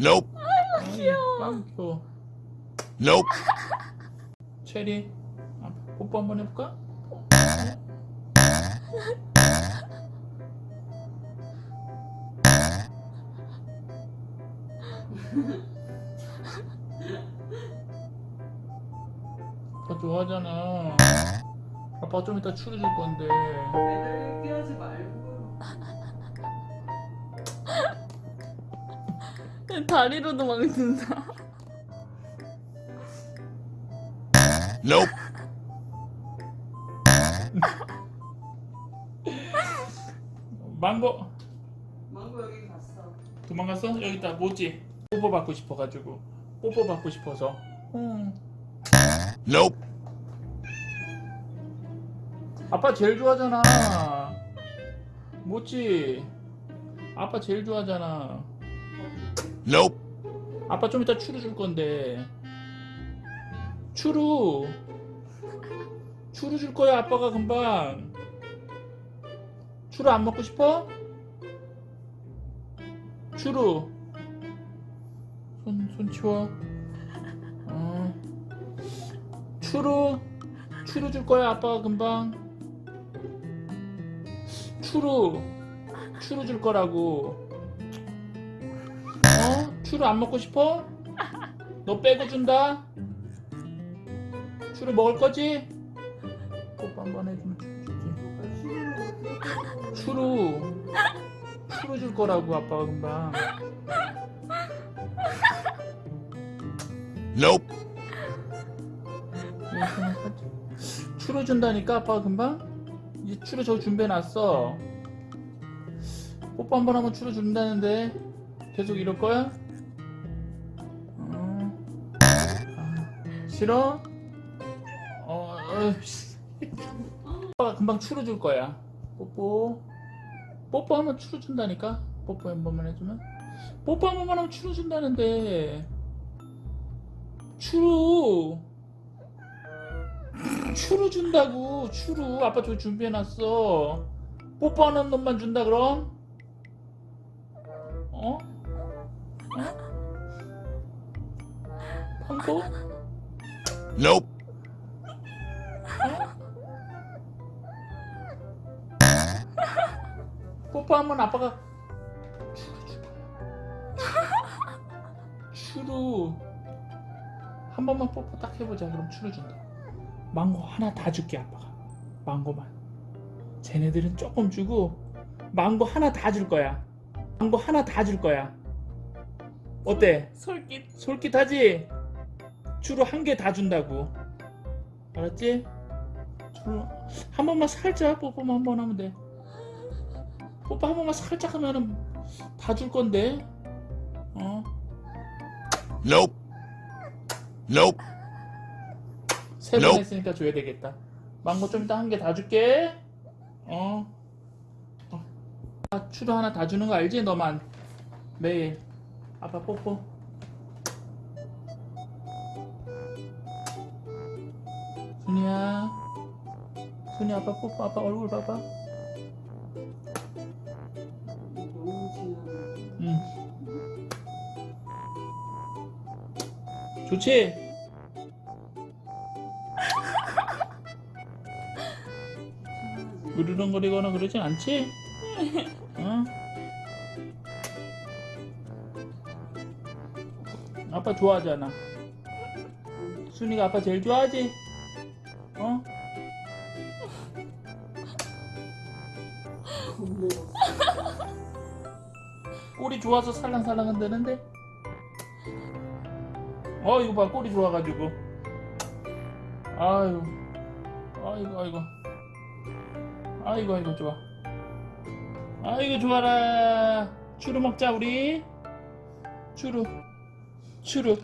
Nope. 아이고 귀여워. 아이고. Nope. 체리 아, 뽀뽀 한번 해볼까? 아빠 좋아하잖아 아빠 좀 이따 추루 줄 건데 애들 깨우지 말고. 다리로도 막는다. Nope. 망고 망고 여기 갔어. 도망갔어? 여기 있다 뭐지? 뽀뽀 받고 싶어가지고 뽀뽀 받고 싶어서 응. Nope. 아빠 제일 좋아하잖아 뭐지? 아빠 제일 좋아하잖아 Nope. 아빠 좀 이따 추루 줄 건데. 추루. 추루 줄 거야 아빠가 금방. 추루 안 먹고 싶어? 추루. 손, 손 치워. 어. 추루. 추루 줄 거야 아빠가 금방. 추루. 추루 줄 거라고 어? 추루 안 먹고 싶어? 너 빼고 준다? 추루 먹을 거지? 뽀뽀 한번 해주면 주지 추루 추루 줄 거라고 아빠가 금방 Nope. 추루 준다니까 아빠가 금방 이제 추루 저 준비해놨어 뽀뽀 한 번 하면 추루 준다는데 계속 이럴 거야? 싫어? 어, 어, 씨. 아빠가 금방 추루 줄 거야 뽀뽀 뽀뽀하면 추루 준다니까 뽀뽀 한 번만 해주면 뽀뽀 한 번만 하면 추루 준다는데 추루 추루 준다고 추루 아빠 저 준비해놨어 뽀뽀하는 놈만 준다 그럼 어? 어? 황소? Nope. 뽀뽀하면 아빠가 추루 줄 거야 추루 한 번만 뽀뽀 딱 해보자 그럼 추루 준다 망고 하나 다 줄게 아빠가 망고만 쟤네들은 조금 주고 망고 하나 다 줄 거야 망고 하나 다 줄 거야 어때? 솔깃. 솔깃하지? 추루 한 개 다 준다고 알았지? 추루 한 번만 살짝 뽀뽀만 한 번 하면 돼 뽀뽀 한 번만 살짝 하면은 다 줄 건데 어? Nope. Nope. 세번 Nope. 했으니까 줘야 되겠다 망고 좀 이따 한 개 다 줄게 어? 어. 아, 추루 하나 다 주는 거 알지? 너만 매일 아빠 뽀뽀 순이야 순이 아빠 뽀뽀 아빠 얼굴 봐봐. 응 좋지? 으르렁거리거나 그러진 않지? 어? 아빠 좋아하잖아 순이가 아빠 제일 좋아하지? 어? 꼬리 좋아서 살랑살랑 한다는데? 어 이거 봐 꼬리 좋아가지고. 아유. 아이고 아이고. 아이고 아이고 좋아. 아이고 좋아라. 추루 먹자 우리. 추루. 추루